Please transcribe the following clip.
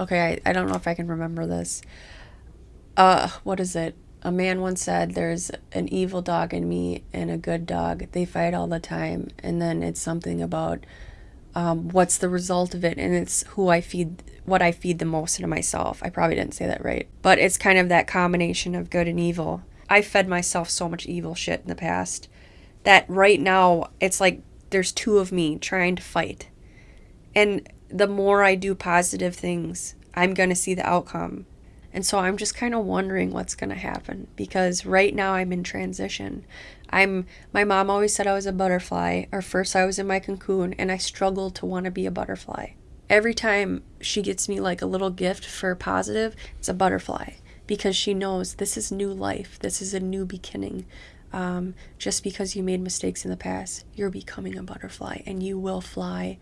okay, I, I don't know if I can remember this. Uh, what is it? A man once said, There's an evil dog in me and a good dog. They fight all the time. And then it's something about um, what's the result of it. And it's who I feed, what I feed the most into myself. I probably didn't say that right. But it's kind of that combination of good and evil. I fed myself so much evil shit in the past that right now it's like there's two of me trying to fight. And the more I do positive things, I'm going to see the outcome. And so I'm just kind of wondering what's going to happen because right now I'm in transition. I'm my mom always said I was a butterfly, or first I was in my cocoon and I struggled to want to be a butterfly. Every time she gets me like a little gift for positive, it's a butterfly because she knows this is new life. This is a new beginning. Um, just because you made mistakes in the past, you're becoming a butterfly and you will fly